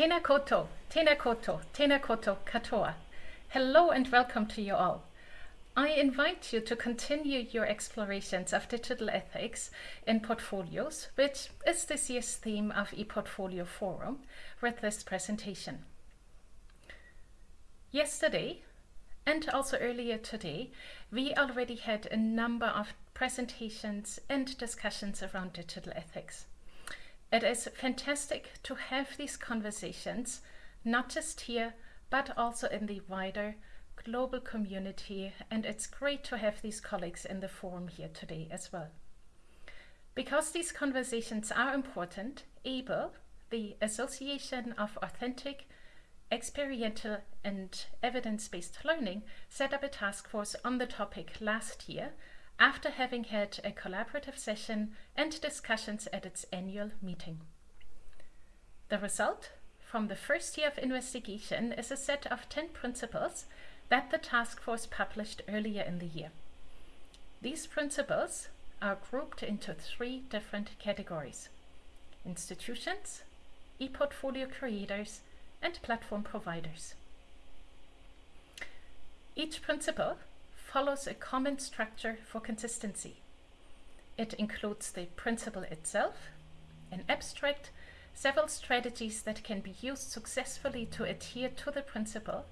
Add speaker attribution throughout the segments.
Speaker 1: Tena koutou, tena koutou, tena koutou katoa. Hello and welcome to you all. I invite you to continue your explorations of digital ethics in portfolios, which is this year's theme of ePortfolio Forum, with this presentation. Yesterday, and also earlier today, we already had a number of presentations and discussions around digital ethics. It is fantastic to have these conversations, not just here, but also in the wider global community. And it's great to have these colleagues in the forum here today as well. Because these conversations are important, AAEEBL, the Association of Authentic, Experiential and Evidence-Based Learning, set up a task force on the topic last year after having had a collaborative session and discussions at its annual meeting. The result from the first year of investigation is a set of 10 principles that the task force published earlier in the year. These principles are grouped into three different categories. Institutions, e-portfolio creators, and platform providers. Each principle follows a common structure for consistency. It includes the principle itself, an abstract, several strategies that can be used successfully to adhere to the principle,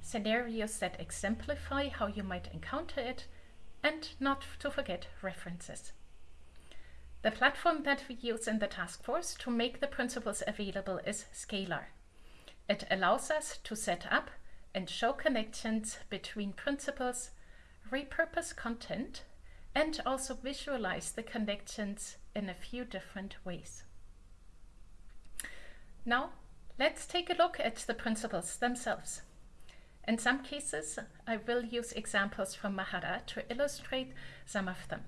Speaker 1: scenarios that exemplify how you might encounter it, and not to forget references. The platform that we use in the task force to make the principles available is Scalar. It allows us to set up and show connections between principles, repurpose content, and also visualize the connections in a few different ways. Now, let's take a look at the principles themselves. In some cases, I will use examples from Mahara to illustrate some of them.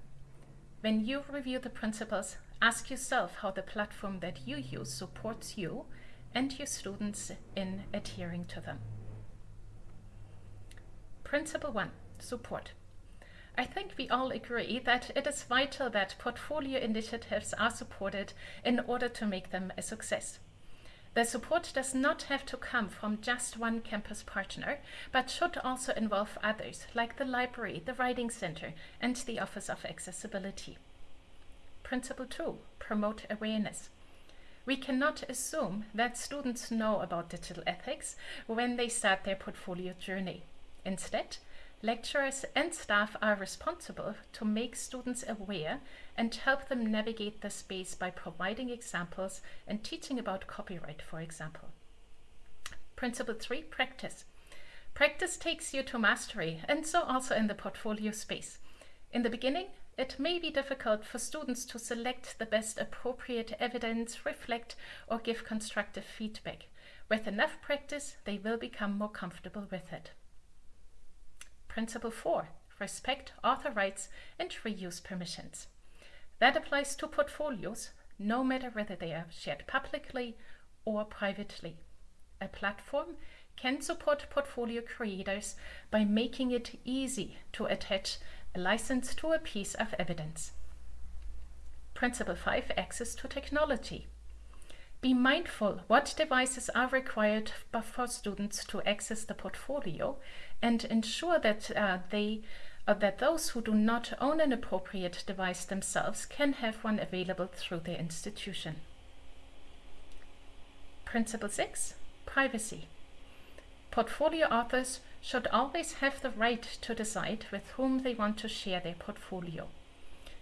Speaker 1: When you review the principles, ask yourself how the platform that you use supports you and your students in adhering to them. Principle 1 support. I think we all agree that it is vital that portfolio initiatives are supported in order to make them a success. The support does not have to come from just one campus partner, but should also involve others, like the library, the Writing Center, and the Office of Accessibility. Principle 2. Promote awareness. We cannot assume that students know about digital ethics when they start their portfolio journey. Instead, lecturers and staff are responsible to make students aware and help them navigate the space by providing examples and teaching about copyright, for example. Principle 3, practice. Practice takes you to mastery, and so also in the portfolio space. In the beginning, it may be difficult for students to select the best appropriate evidence, reflect, or give constructive feedback. With enough practice, they will become more comfortable with it. Principle 4. Respect author rights and reuse permissions. That applies to portfolios, no matter whether they are shared publicly or privately. A platform can support portfolio creators by making it easy to attach a license to a piece of evidence. Principle 5. Access to technology. Be mindful what devices are required for students to access the portfolio and ensure that uh, they uh, that those who do not own an appropriate device themselves can have one available through their institution. Principle 6. Privacy. Portfolio authors should always have the right to decide with whom they want to share their portfolio.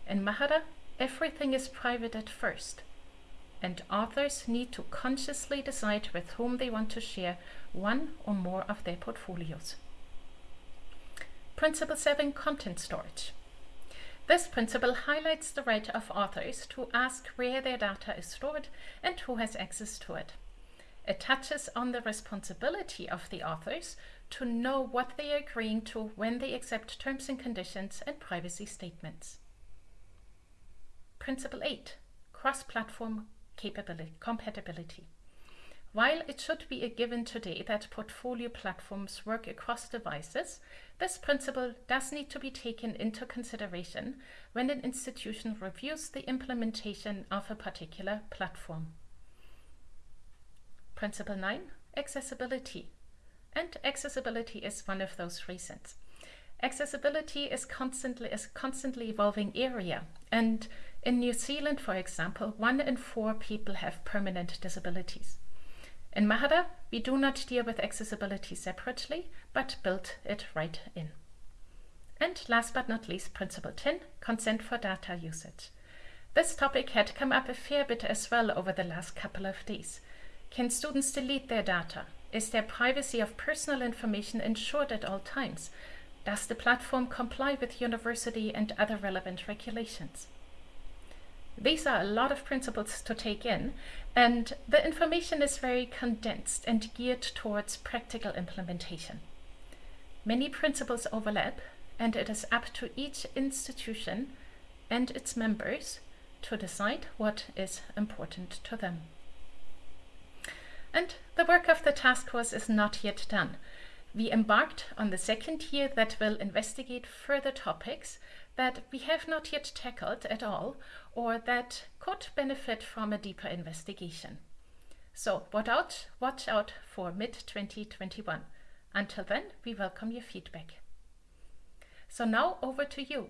Speaker 1: In Mahara, everything is private at first and authors need to consciously decide with whom they want to share one or more of their portfolios. Principle 7 Content Storage. This principle highlights the right of authors to ask where their data is stored and who has access to it. It touches on the responsibility of the authors to know what they are agreeing to when they accept terms and conditions and privacy statements. Principle 8 Cross-platform capability, compatibility. While it should be a given today that portfolio platforms work across devices, this principle does need to be taken into consideration when an institution reviews the implementation of a particular platform. Principle 9, accessibility. And accessibility is one of those reasons. Accessibility is constantly is a constantly evolving area. And in New Zealand, for example, one in four people have permanent disabilities. In Mahara, we do not deal with accessibility separately, but build it right in. And last but not least, Principle 10, consent for data usage. This topic had come up a fair bit as well over the last couple of days. Can students delete their data? Is their privacy of personal information ensured at all times? Does the platform comply with university and other relevant regulations? These are a lot of principles to take in, and the information is very condensed and geared towards practical implementation. Many principles overlap, and it is up to each institution and its members to decide what is important to them. And the work of the task force is not yet done. We embarked on the second year that will investigate further topics that we have not yet tackled at all or that could benefit from a deeper investigation. So watch out, watch out for mid-2021. Until then, we welcome your feedback. So now over to you.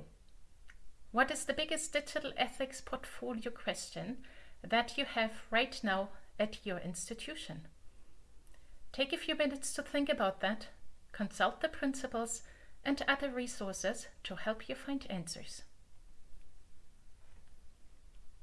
Speaker 1: What is the biggest digital ethics portfolio question that you have right now at your institution? Take a few minutes to think about that, consult the principles and other resources to help you find answers.